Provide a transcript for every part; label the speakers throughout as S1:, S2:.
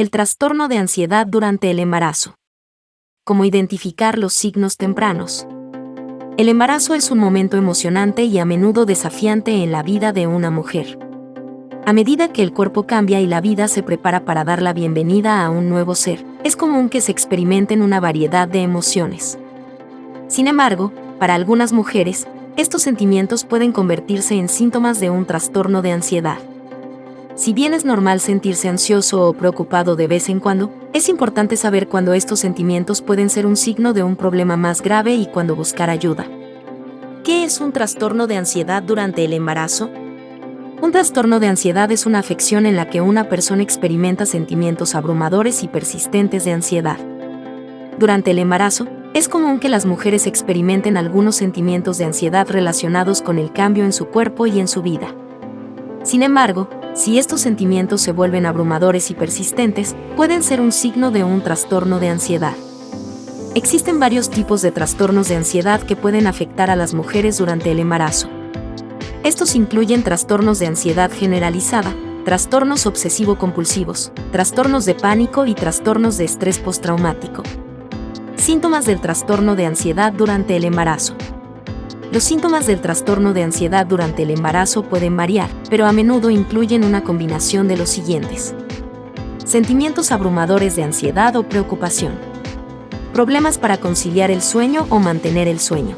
S1: El trastorno de ansiedad durante el embarazo. Cómo identificar los signos tempranos. El embarazo es un momento emocionante y a menudo desafiante en la vida de una mujer. A medida que el cuerpo cambia y la vida se prepara para dar la bienvenida a un nuevo ser, es común que se experimenten una variedad de emociones. Sin embargo, para algunas mujeres, estos sentimientos pueden convertirse en síntomas de un trastorno de ansiedad. Si bien es normal sentirse ansioso o preocupado de vez en cuando, es importante saber cuándo estos sentimientos pueden ser un signo de un problema más grave y cuándo buscar ayuda. ¿Qué es un trastorno de ansiedad durante el embarazo? Un trastorno de ansiedad es una afección en la que una persona experimenta sentimientos abrumadores y persistentes de ansiedad. Durante el embarazo, es común que las mujeres experimenten algunos sentimientos de ansiedad relacionados con el cambio en su cuerpo y en su vida. Sin embargo, si estos sentimientos se vuelven abrumadores y persistentes, pueden ser un signo de un trastorno de ansiedad. Existen varios tipos de trastornos de ansiedad que pueden afectar a las mujeres durante el embarazo. Estos incluyen trastornos de ansiedad generalizada, trastornos obsesivo-compulsivos, trastornos de pánico y trastornos de estrés postraumático. Síntomas del trastorno de ansiedad durante el embarazo. Los síntomas del trastorno de ansiedad durante el embarazo pueden variar, pero a menudo incluyen una combinación de los siguientes. Sentimientos abrumadores de ansiedad o preocupación. Problemas para conciliar el sueño o mantener el sueño.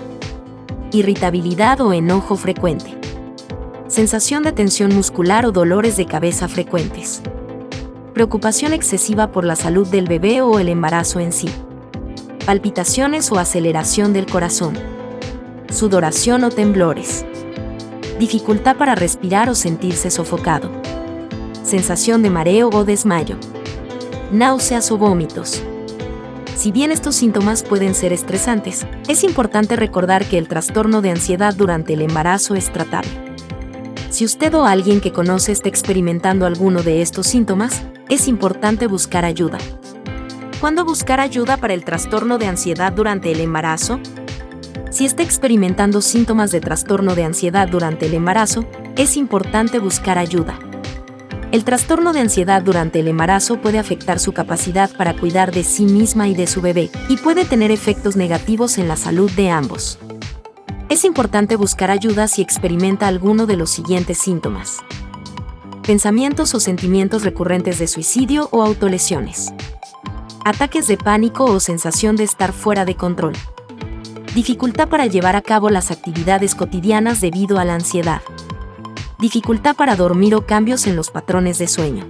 S1: Irritabilidad o enojo frecuente. Sensación de tensión muscular o dolores de cabeza frecuentes. Preocupación excesiva por la salud del bebé o el embarazo en sí. Palpitaciones o aceleración del corazón sudoración o temblores. Dificultad para respirar o sentirse sofocado. Sensación de mareo o desmayo. Náuseas o vómitos. Si bien estos síntomas pueden ser estresantes, es importante recordar que el trastorno de ansiedad durante el embarazo es tratable. Si usted o alguien que conoce está experimentando alguno de estos síntomas, es importante buscar ayuda. ¿Cuándo buscar ayuda para el trastorno de ansiedad durante el embarazo? Si está experimentando síntomas de trastorno de ansiedad durante el embarazo, es importante buscar ayuda. El trastorno de ansiedad durante el embarazo puede afectar su capacidad para cuidar de sí misma y de su bebé, y puede tener efectos negativos en la salud de ambos. Es importante buscar ayuda si experimenta alguno de los siguientes síntomas. Pensamientos o sentimientos recurrentes de suicidio o autolesiones. Ataques de pánico o sensación de estar fuera de control Dificultad para llevar a cabo las actividades cotidianas debido a la ansiedad. Dificultad para dormir o cambios en los patrones de sueño.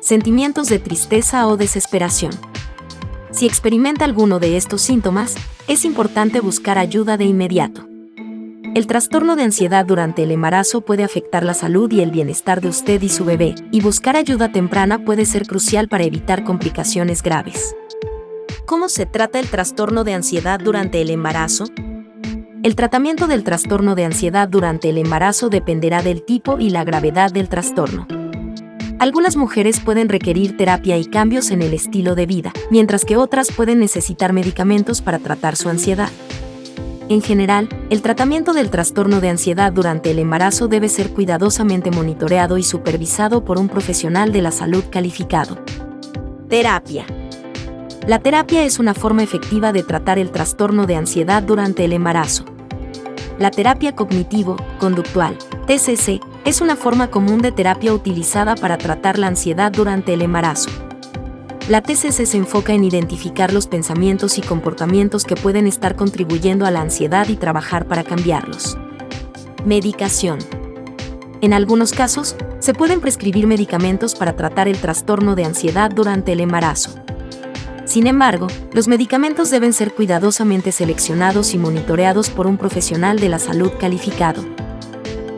S1: Sentimientos de tristeza o desesperación. Si experimenta alguno de estos síntomas, es importante buscar ayuda de inmediato. El trastorno de ansiedad durante el embarazo puede afectar la salud y el bienestar de usted y su bebé, y buscar ayuda temprana puede ser crucial para evitar complicaciones graves. ¿Cómo se trata el trastorno de ansiedad durante el embarazo? El tratamiento del trastorno de ansiedad durante el embarazo dependerá del tipo y la gravedad del trastorno. Algunas mujeres pueden requerir terapia y cambios en el estilo de vida, mientras que otras pueden necesitar medicamentos para tratar su ansiedad. En general, el tratamiento del trastorno de ansiedad durante el embarazo debe ser cuidadosamente monitoreado y supervisado por un profesional de la salud calificado. Terapia. La terapia es una forma efectiva de tratar el trastorno de ansiedad durante el embarazo. La terapia cognitivo-conductual, TCC, es una forma común de terapia utilizada para tratar la ansiedad durante el embarazo. La TCC se enfoca en identificar los pensamientos y comportamientos que pueden estar contribuyendo a la ansiedad y trabajar para cambiarlos. Medicación. En algunos casos, se pueden prescribir medicamentos para tratar el trastorno de ansiedad durante el embarazo. Sin embargo, los medicamentos deben ser cuidadosamente seleccionados y monitoreados por un profesional de la salud calificado.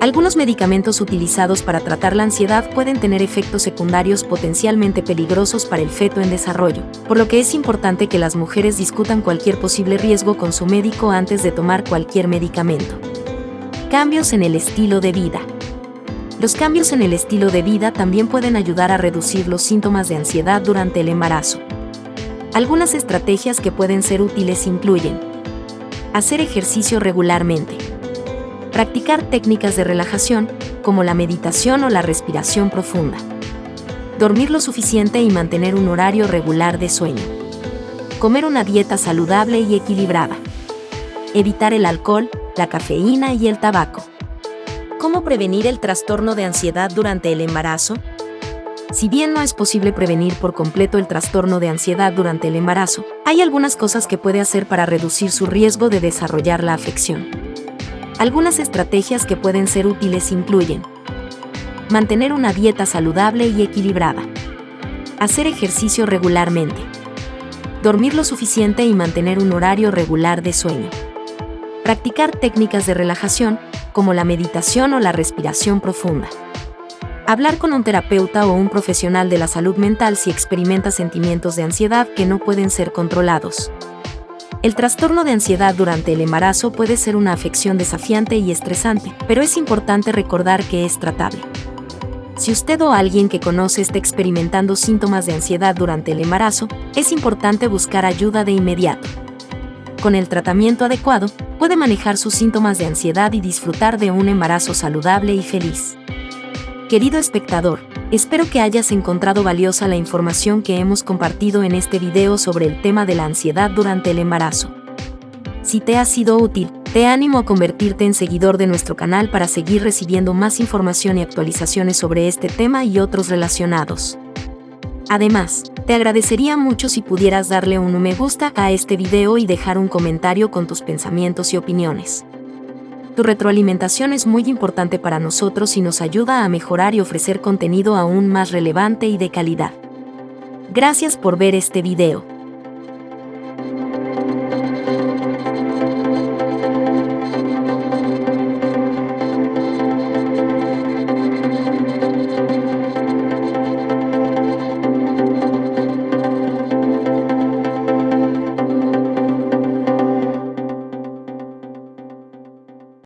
S1: Algunos medicamentos utilizados para tratar la ansiedad pueden tener efectos secundarios potencialmente peligrosos para el feto en desarrollo, por lo que es importante que las mujeres discutan cualquier posible riesgo con su médico antes de tomar cualquier medicamento. Cambios en el estilo de vida. Los cambios en el estilo de vida también pueden ayudar a reducir los síntomas de ansiedad durante el embarazo. Algunas estrategias que pueden ser útiles incluyen hacer ejercicio regularmente, practicar técnicas de relajación como la meditación o la respiración profunda, Dormir lo suficiente y mantener un horario regular de sueño. Comer una dieta saludable y equilibrada. Evitar el alcohol, la cafeína y el tabaco. ¿Cómo prevenir el trastorno de ansiedad durante el embarazo? Si bien no es posible prevenir por completo el trastorno de ansiedad durante el embarazo, hay algunas cosas que puede hacer para reducir su riesgo de desarrollar la afección. Algunas estrategias que pueden ser útiles incluyen mantener una dieta saludable y equilibrada, hacer ejercicio regularmente, dormir lo suficiente y mantener un horario regular de sueño, practicar técnicas de relajación como la meditación o la respiración profunda. Hablar con un terapeuta o un profesional de la salud mental si experimenta sentimientos de ansiedad que no pueden ser controlados. El trastorno de ansiedad durante el embarazo puede ser una afección desafiante y estresante, pero es importante recordar que es tratable. Si usted o alguien que conoce está experimentando síntomas de ansiedad durante el embarazo, es importante buscar ayuda de inmediato. Con el tratamiento adecuado, puede manejar sus síntomas de ansiedad y disfrutar de un embarazo saludable y feliz. Querido espectador, espero que hayas encontrado valiosa la información que hemos compartido en este video sobre el tema de la ansiedad durante el embarazo. Si te ha sido útil, te animo a convertirte en seguidor de nuestro canal para seguir recibiendo más información y actualizaciones sobre este tema y otros relacionados. Además, te agradecería mucho si pudieras darle un me gusta a este video y dejar un comentario con tus pensamientos y opiniones. Tu retroalimentación es muy importante para nosotros y nos ayuda a mejorar y ofrecer contenido aún más relevante y de calidad. Gracias por ver este video.